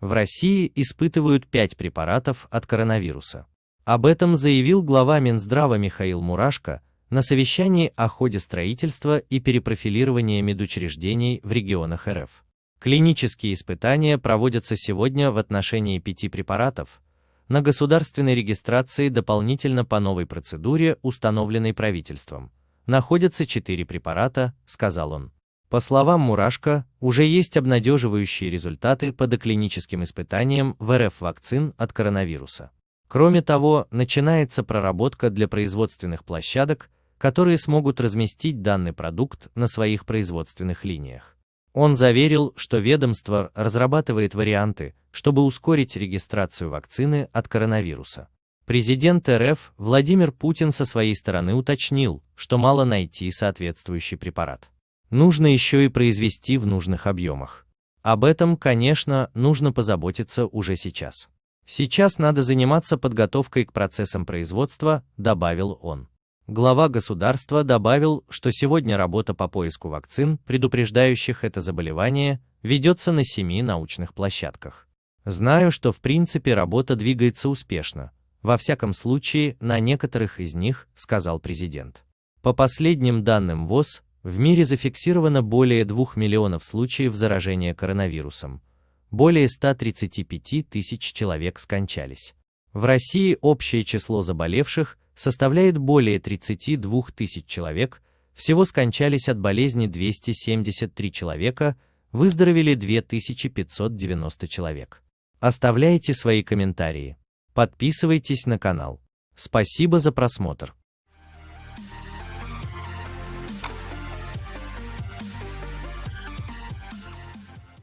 в России испытывают пять препаратов от коронавируса. Об этом заявил глава Минздрава Михаил Мурашко на совещании о ходе строительства и перепрофилирования медучреждений в регионах РФ. Клинические испытания проводятся сегодня в отношении пяти препаратов, на государственной регистрации дополнительно по новой процедуре, установленной правительством. Находятся четыре препарата, сказал он. По словам Мурашко, уже есть обнадеживающие результаты по доклиническим испытаниям в РФ вакцин от коронавируса. Кроме того, начинается проработка для производственных площадок, которые смогут разместить данный продукт на своих производственных линиях. Он заверил, что ведомство разрабатывает варианты, чтобы ускорить регистрацию вакцины от коронавируса. Президент РФ Владимир Путин со своей стороны уточнил, что мало найти соответствующий препарат. Нужно еще и произвести в нужных объемах. Об этом, конечно, нужно позаботиться уже сейчас. Сейчас надо заниматься подготовкой к процессам производства, добавил он. Глава государства добавил, что сегодня работа по поиску вакцин, предупреждающих это заболевание, ведется на семи научных площадках. Знаю, что в принципе работа двигается успешно, во всяком случае на некоторых из них, сказал президент. По последним данным ВОЗ, в мире зафиксировано более 2 миллионов случаев заражения коронавирусом, более 135 тысяч человек скончались. В России общее число заболевших составляет более 32 тысяч человек, всего скончались от болезни 273 человека, выздоровели 2590 человек. Оставляйте свои комментарии. Подписывайтесь на канал. Спасибо за просмотр.